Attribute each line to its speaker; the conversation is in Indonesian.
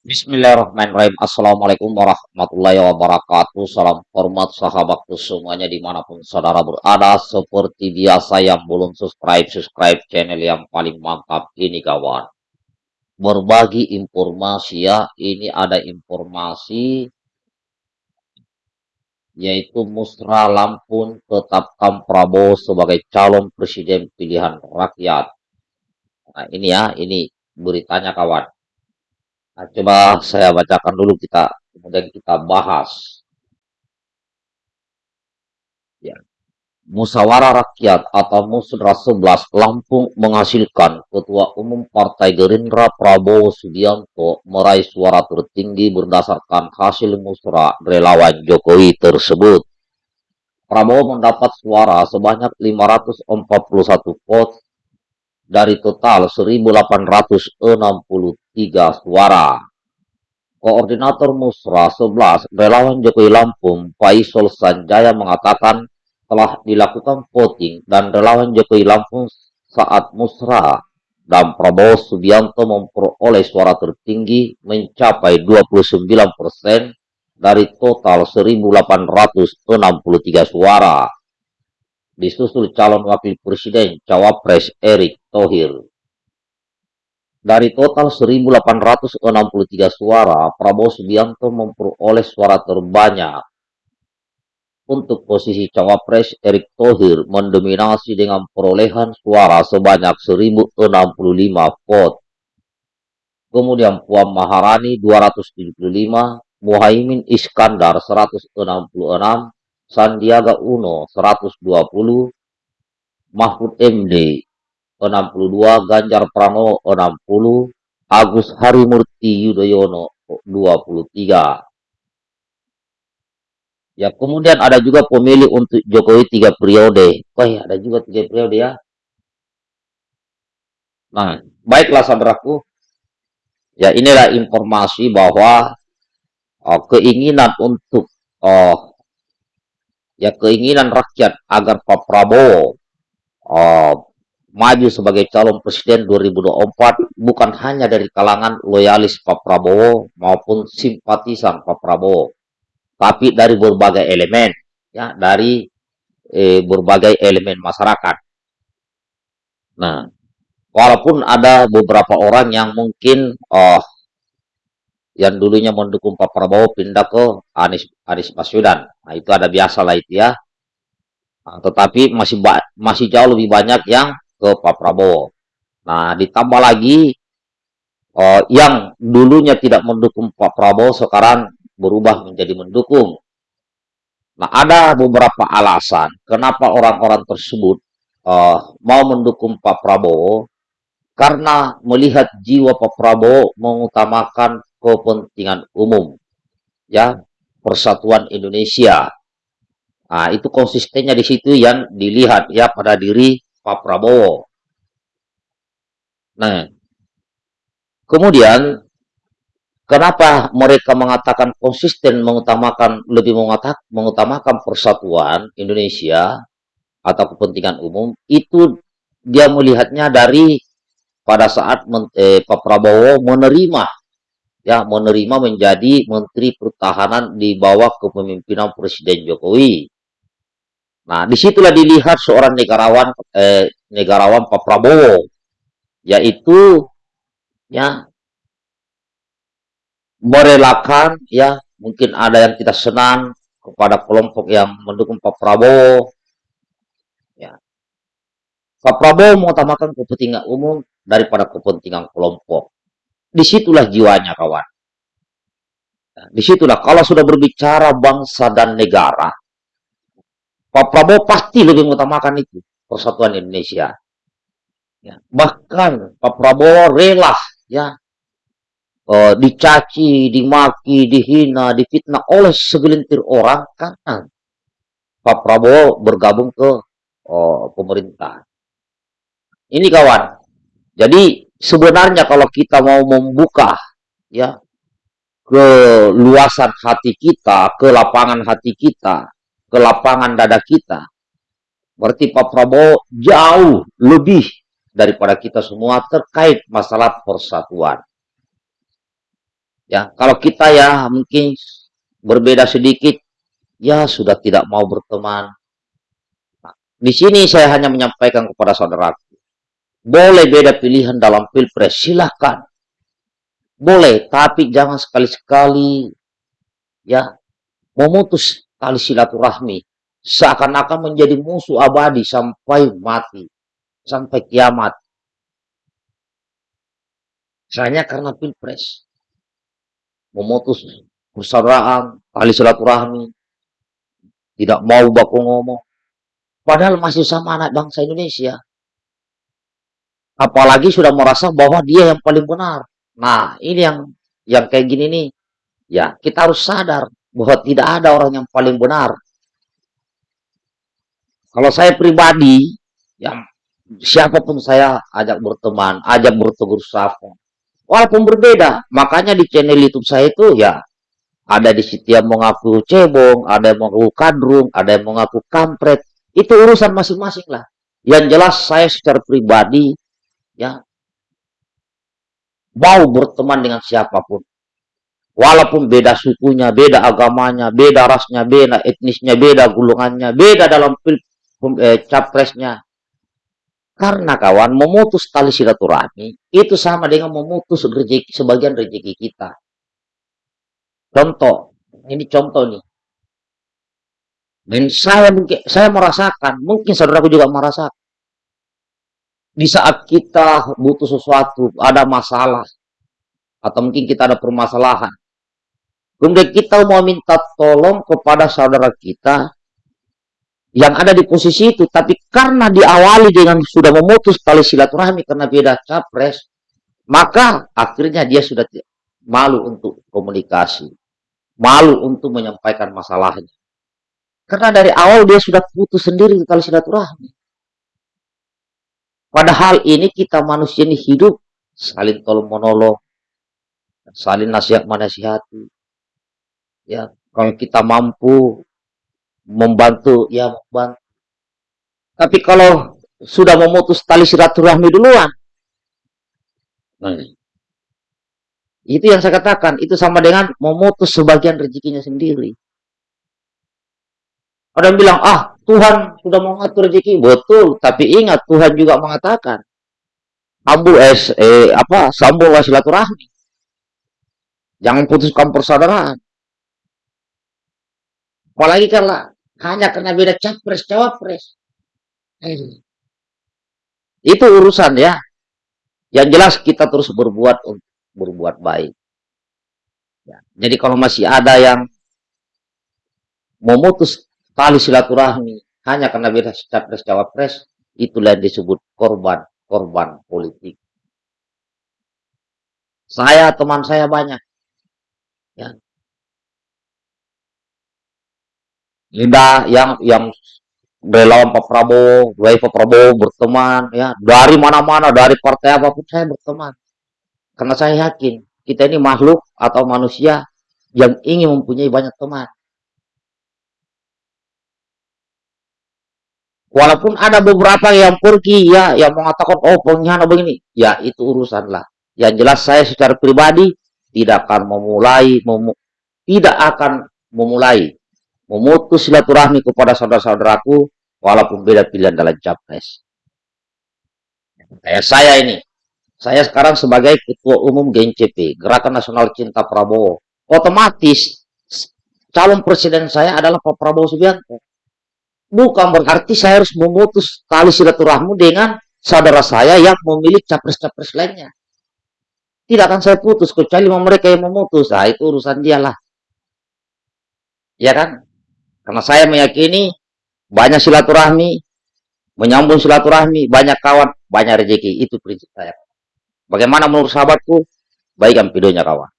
Speaker 1: Bismillahirrahmanirrahim. Assalamualaikum warahmatullahi wabarakatuh. Salam hormat sahabatku semuanya di mana pun saudara berada. Seperti biasa yang belum subscribe, subscribe channel yang paling mantap ini kawan. Berbagi informasi ya. Ini ada informasi yaitu Musra Lampun tetapkan Prabowo sebagai calon presiden pilihan rakyat. Nah ini ya, ini beritanya kawan. Nah, coba saya bacakan dulu kita, kemudian kita bahas. Ya. Musyawarah Rakyat atau Musra 11 Lampung menghasilkan Ketua Umum Partai Gerindra Prabowo Subianto meraih suara tertinggi berdasarkan hasil musra relawan Jokowi tersebut. Prabowo mendapat suara sebanyak 541 vote dari total 1860 tiga suara. Koordinator Musra 11 relawan Jokowi Lampung, Faisal Sanjaya mengatakan telah dilakukan voting dan relawan Jokowi Lampung saat Musra dan Prabowo Subianto memperoleh suara tertinggi mencapai 29 persen dari total 1.863 suara. Disusul calon wakil presiden Cawapres Erick Thohir. Dari total 1.863 suara, Prabowo Subianto memperoleh suara terbanyak. Untuk posisi cawapres, Erick Thohir mendominasi dengan perolehan suara sebanyak 1.065 vote. Kemudian Puan Maharani 275, Muhaimin Iskandar 166, Sandiaga Uno 120, Mahfud MD 62, Ganjar Pranowo 60, Agus Harimurti Yudhoyono 23. Ya, kemudian ada juga pemilih untuk Jokowi tiga periode. Wah, ya, ada juga tiga periode ya. Nah, baiklah saudaraku. Ya, inilah informasi bahwa oh, keinginan untuk oh, ya keinginan rakyat agar Pak Prabowo oh, maju sebagai calon presiden 2024 bukan hanya dari kalangan loyalis Pak Prabowo maupun simpatisan Pak Prabowo, tapi dari berbagai elemen, ya dari eh, berbagai elemen masyarakat. Nah, walaupun ada beberapa orang yang mungkin oh, yang dulunya mendukung Pak Prabowo pindah ke Anies Anies Baswedan, nah itu ada biasa lah itu ya. Nah, tetapi masih masih jauh lebih banyak yang ke Pak Prabowo. Nah, ditambah lagi uh, yang dulunya tidak mendukung Pak Prabowo sekarang berubah menjadi mendukung. Nah, ada beberapa alasan kenapa orang-orang tersebut uh, mau mendukung Pak Prabowo karena melihat jiwa Pak Prabowo mengutamakan kepentingan umum, ya persatuan Indonesia. Nah, itu konsistennya di situ yang dilihat ya pada diri Pak Prabowo. Nah, kemudian kenapa mereka mengatakan konsisten mengutamakan lebih mengutamakan persatuan Indonesia atau kepentingan umum itu dia melihatnya dari pada saat eh, Pak Prabowo menerima ya menerima menjadi Menteri Pertahanan di bawah kepemimpinan Presiden Jokowi. Nah, di situlah dilihat seorang negarawan eh, negarawan Pak Prabowo, yaitu ya merelakan ya mungkin ada yang tidak senang kepada kelompok yang mendukung Pak Prabowo. Ya. Pak Prabowo mengutamakan kepentingan umum daripada kepentingan kelompok. Di situlah jiwanya kawan. Nah, di situlah kalau sudah berbicara bangsa dan negara, Pak Prabowo pasti lebih mengutamakan itu persatuan Indonesia. Ya, bahkan Pak Prabowo rela ya uh, dicaci, dimaki, dihina, difitnah oleh segelintir orang karena Pak Prabowo bergabung ke uh, pemerintah. Ini kawan. Jadi sebenarnya kalau kita mau membuka ya ke luasan hati kita, ke lapangan hati kita, ke lapangan dada kita. Berarti Pak Prabowo jauh lebih daripada kita semua terkait masalah persatuan. Ya, kalau kita ya mungkin berbeda sedikit, ya sudah tidak mau berteman. Nah, di sini saya hanya menyampaikan kepada saudara, boleh beda pilihan dalam pilpres, silahkan. Boleh, tapi jangan sekali-sekali ya memutus tali silaturahmi seakan-akan menjadi musuh abadi sampai mati, sampai kiamat. Hanya karena pilpres memutus persaudaraan, tali silaturahmi, tidak mau baku ngomong. Padahal masih sama anak bangsa Indonesia. Apalagi sudah merasa bahwa dia yang paling benar. Nah, ini yang yang kayak gini nih. Ya, kita harus sadar bahwa tidak ada orang yang paling benar. Kalau saya pribadi, yang siapa pun saya ajak berteman, ajak bertegur sapa, walaupun berbeda. Makanya di channel YouTube saya itu ya ada di situ yang mengaku cebong, ada yang mengaku kadrung, ada yang mengaku kampret. Itu urusan masing-masing lah. Yang jelas saya secara pribadi ya mau berteman dengan siapa pun. Walaupun beda sukunya, beda agamanya, beda rasnya, beda etnisnya, beda gulungannya, beda dalam pil, eh, capresnya, karena kawan, memutus tali silaturahmi itu sama dengan memutus rezeki, sebagian rezeki kita. Contoh, ini contoh nih. Dan saya mungkin saya merasakan, mungkin saudaraku juga merasakan. Di saat kita butuh sesuatu, ada masalah, atau mungkin kita ada permasalahan. Kemudian kita mau minta tolong kepada saudara kita, yang ada di posisi itu, tapi karena diawali dengan sudah memutus tali silaturahmi karena beda capres, maka akhirnya dia sudah malu untuk komunikasi, malu untuk menyampaikan masalahnya. Karena dari awal dia sudah putus sendiri tali silaturahmi. Padahal ini kita manusia ini hidup. Saling tolong menolong, saling nasihat menasihati. Ya, kalau kita mampu membantu ya membantu. Tapi kalau sudah memutus tali silaturahmi duluan. Nah, itu yang saya katakan itu sama dengan memutus sebagian rezekinya sendiri ada yang bilang ah Tuhan sudah mengatur rezeki. Betul tapi ingat Tuhan juga mengatakan ambu es eh apa sambung silaturahmi. Jangan putuskan persaudaraan. Apalagi kalau hanya karena beda capres cawapres. Hmm. itu urusan ya. Yang jelas kita terus berbuat berbuat baik. Ya. jadi kalau masih ada yang memutus tali silaturahmi. Hanya karena beda capres cawapres itulah yang disebut korban korban politik. Saya teman saya banyak. Ya. Linda yang yang relawan Pak Prabowo, dari Pak Prabowo berteman, ya. Dari mana-mana, dari partai apa pun saya berteman. Karena saya yakin kita ini makhluk atau manusia yang ingin mempunyai banyak teman. Walaupun ada beberapa yang pergi ya, yang mengatakan oh pengkhianat begini, ya itu urusan lah. Yang jelas saya secara pribadi tidak akan memulai, mem tidak akan memulai memutus silaturahmi kepada saudara-saudaraku walaupun beda pilihan dalam capres. Kayak saya ini, saya sekarang sebagai ketua umum GNCP, Gerakan Nasional Cinta Prabowo, otomatis calon presiden saya adalah Pak Prabowo Subianto. Bukan berarti saya harus memutus tali silaturahmi dengan saudara saya yang memilih capres-capres lainnya. Tidak akan saya putus, kecuali mereka yang memutus. Nah, itu urusan dia lah. Ya kan? Karena saya meyakini banyak silaturahmi, menyambung silaturahmi, banyak kawan, banyak rezeki. Itu prinsip saya. Bagaimana menurut sahabatku? Baikkan videonya kawan.